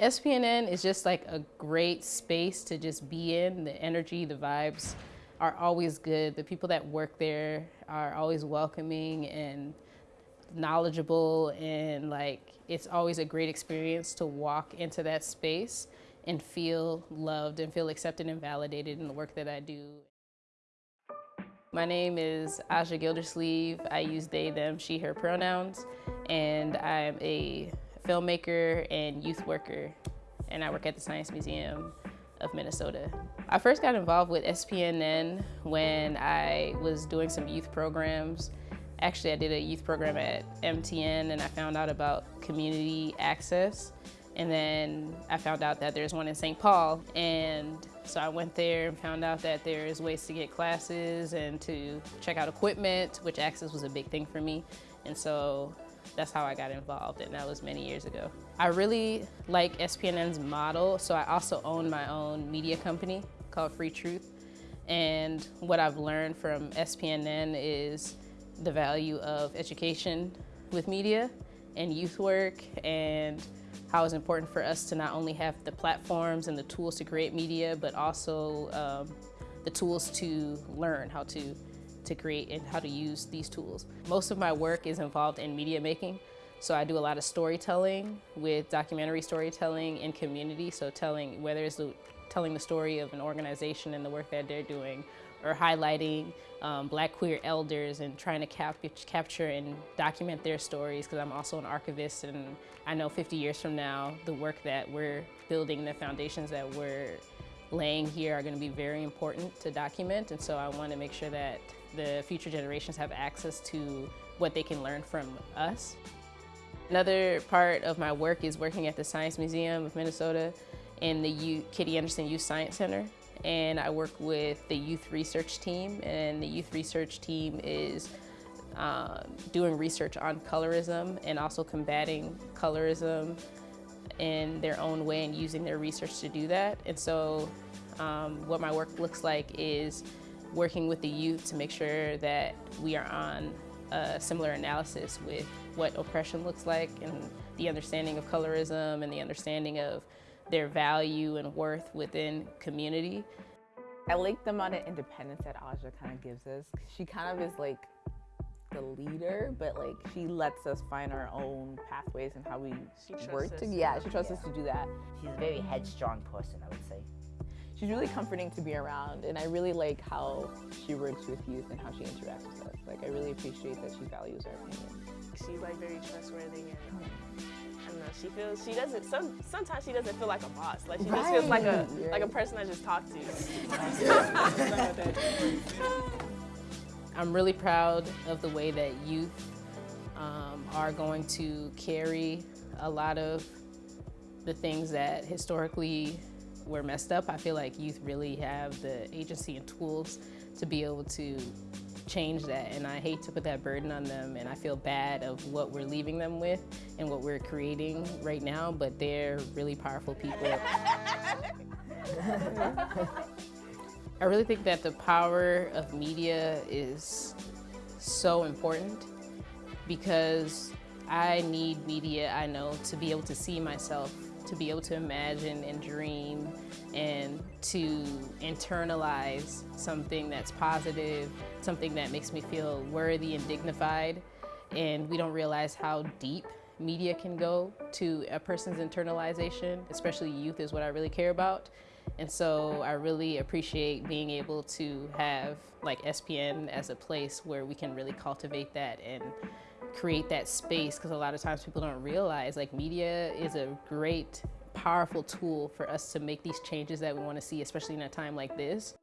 SPNN is just like a great space to just be in. The energy, the vibes are always good. The people that work there are always welcoming and knowledgeable and like it's always a great experience to walk into that space and feel loved and feel accepted and validated in the work that I do. My name is Aja Gildersleeve. I use they, them, she, her pronouns, and I'm a filmmaker and youth worker, and I work at the Science Museum of Minnesota. I first got involved with SPNN when I was doing some youth programs. Actually, I did a youth program at MTN and I found out about community access. And then I found out that there's one in St. Paul. And so I went there and found out that there's ways to get classes and to check out equipment, which access was a big thing for me. And so that's how I got involved, and that was many years ago. I really like SPNN's model, so I also own my own media company called Free Truth. And what I've learned from SPNN is the value of education with media and youth work and how it's important for us to not only have the platforms and the tools to create media, but also um, the tools to learn how to to create and how to use these tools. Most of my work is involved in media making. So I do a lot of storytelling with documentary storytelling in community. So telling, whether it's telling the story of an organization and the work that they're doing, or highlighting um, black queer elders and trying to cap capture and document their stories because I'm also an archivist and I know 50 years from now the work that we're building, the foundations that we're laying here are going to be very important to document and so I want to make sure that the future generations have access to what they can learn from us. Another part of my work is working at the Science Museum of Minnesota in the U Kitty Andersen Youth Science Center. And I work with the youth research team and the youth research team is uh, doing research on colorism and also combating colorism in their own way and using their research to do that. And so um, what my work looks like is working with the youth to make sure that we are on a similar analysis with what oppression looks like and the understanding of colorism and the understanding of their value and worth within community. I like the amount of independence that Aja kind of gives us. She kind of is like the leader, but like she lets us find our own pathways and how we work together. Yeah, she trusts yeah. us to do that. She's a very headstrong person, I would say she's really comforting to be around and I really like how she works with youth and how she interacts with us. Like I really appreciate that she values our opinion. She's like very trustworthy and I don't know, she feels she doesn't some sometimes she doesn't feel like a boss. Like she right. just feels like a right. like a person I just talk to. I'm really proud of the way that youth um, are going to carry a lot of the things that historically were messed up, I feel like youth really have the agency and tools to be able to change that and I hate to put that burden on them and I feel bad of what we're leaving them with and what we're creating right now, but they're really powerful people. I really think that the power of media is so important because I need media, I know, to be able to see myself to be able to imagine and dream and to internalize something that's positive, something that makes me feel worthy and dignified. And we don't realize how deep media can go to a person's internalization, especially youth is what I really care about. And so I really appreciate being able to have like SPN as a place where we can really cultivate that and create that space because a lot of times people don't realize like media is a great powerful tool for us to make these changes that we want to see especially in a time like this